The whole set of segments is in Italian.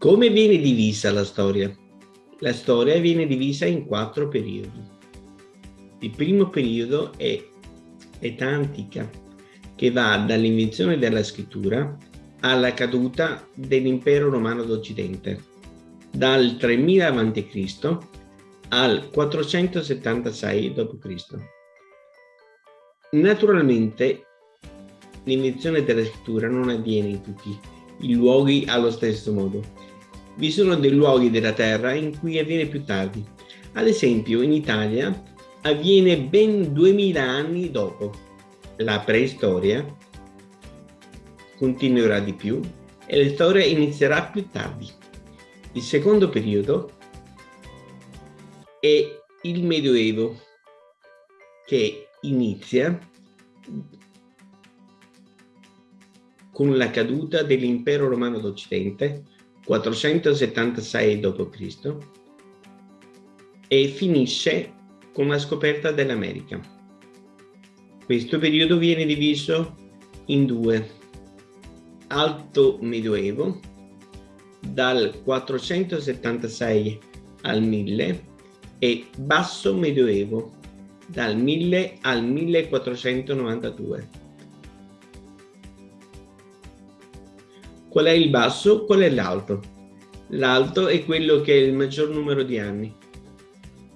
Come viene divisa la storia? La storia viene divisa in quattro periodi. Il primo periodo è età antica, che va dall'invenzione della scrittura alla caduta dell'impero romano d'Occidente, dal 3000 a.C. al 476 d.C. Naturalmente l'invenzione della scrittura non avviene in tutti i luoghi allo stesso modo. Vi sono dei luoghi della Terra in cui avviene più tardi. Ad esempio in Italia avviene ben 2000 anni dopo. La preistoria continuerà di più e la storia inizierà più tardi. Il secondo periodo è il Medioevo che inizia con la caduta dell'impero romano d'Occidente 476 d.C. e finisce con la scoperta dell'America. Questo periodo viene diviso in due alto medioevo dal 476 al 1000 e basso medioevo dal 1000 al 1492. Qual è il basso? Qual è l'alto? L'alto è quello che è il maggior numero di anni.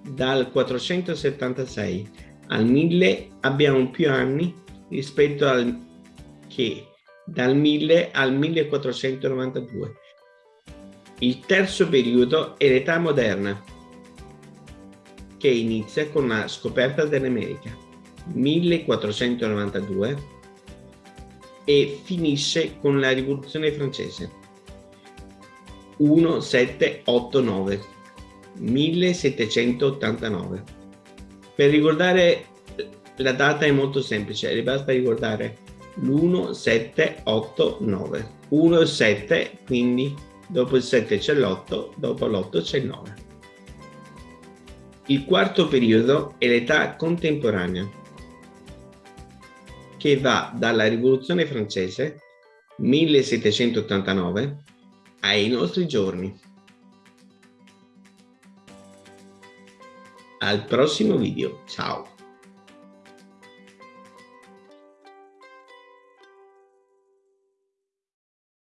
Dal 476 al 1000 abbiamo più anni rispetto al che dal 1000 al 1492. Il terzo periodo è l'età moderna, che inizia con la scoperta dell'America, 1492, e finisce con la rivoluzione francese, 1789, 1789. Per ricordare la data è molto semplice, basta ricordare l'1, 7, 8, 9. 1 e 7, quindi dopo il 7 c'è l'8, dopo l'8 c'è il 9. Il quarto periodo è l'età contemporanea, che va dalla rivoluzione francese 1789 ai nostri giorni. Al prossimo video, ciao!